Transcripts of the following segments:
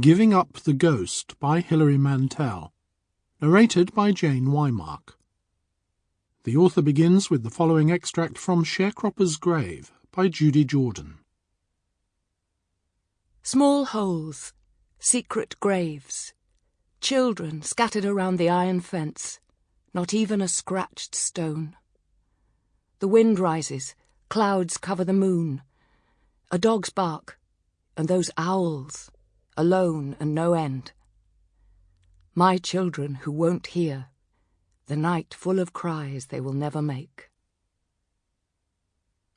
Giving Up the Ghost by Hilary Mantel. Narrated by Jane Wymark. The author begins with the following extract from Sharecropper's Grave by Judy Jordan. Small holes, secret graves, children scattered around the iron fence, not even a scratched stone. The wind rises, clouds cover the moon. A dog's bark, and those owls alone and no end. My children who won't hear, the night full of cries they will never make.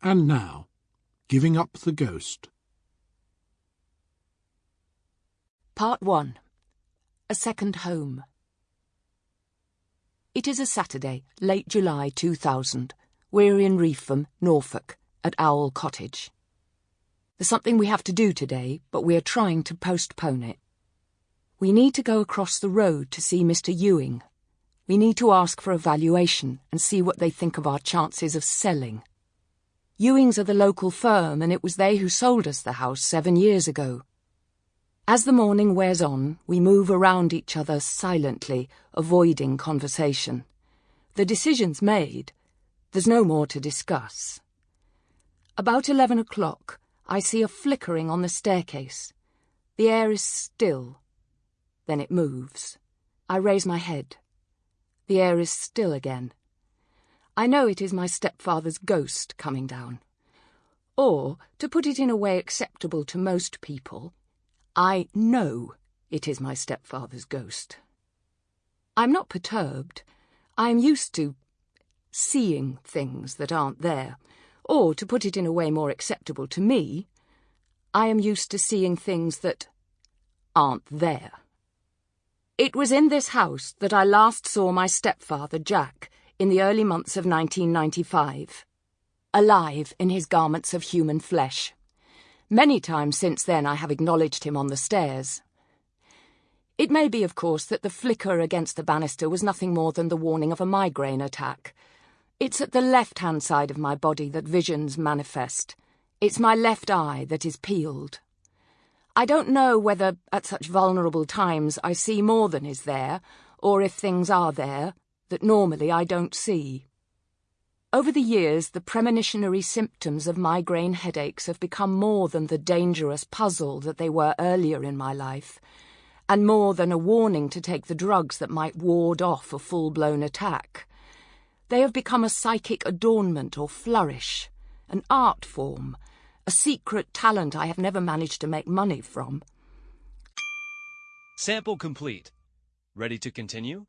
And now, Giving Up the Ghost. Part 1 A Second Home. It is a Saturday, late July 2000. We're in Reepham, Norfolk, at Owl Cottage. There's something we have to do today, but we are trying to postpone it. We need to go across the road to see Mr. Ewing. We need to ask for a valuation and see what they think of our chances of selling. Ewings are the local firm, and it was they who sold us the house seven years ago. As the morning wears on, we move around each other silently, avoiding conversation. The decision's made. There's no more to discuss. About eleven o'clock, I see a flickering on the staircase. The air is still. Then it moves. I raise my head. The air is still again. I know it is my stepfather's ghost coming down. Or, to put it in a way acceptable to most people, I know it is my stepfather's ghost. I'm not perturbed. I am used to seeing things that aren't there. Or, to put it in a way more acceptable to me, I am used to seeing things that aren't there. It was in this house that I last saw my stepfather, Jack, in the early months of 1995, alive in his garments of human flesh. Many times since then I have acknowledged him on the stairs. It may be, of course, that the flicker against the banister was nothing more than the warning of a migraine attack it's at the left-hand side of my body that visions manifest. It's my left eye that is peeled. I don't know whether, at such vulnerable times, I see more than is there, or if things are there that normally I don't see. Over the years, the premonitionary symptoms of migraine headaches have become more than the dangerous puzzle that they were earlier in my life, and more than a warning to take the drugs that might ward off a full-blown attack. They have become a psychic adornment or flourish, an art form, a secret talent I have never managed to make money from. Sample complete. Ready to continue?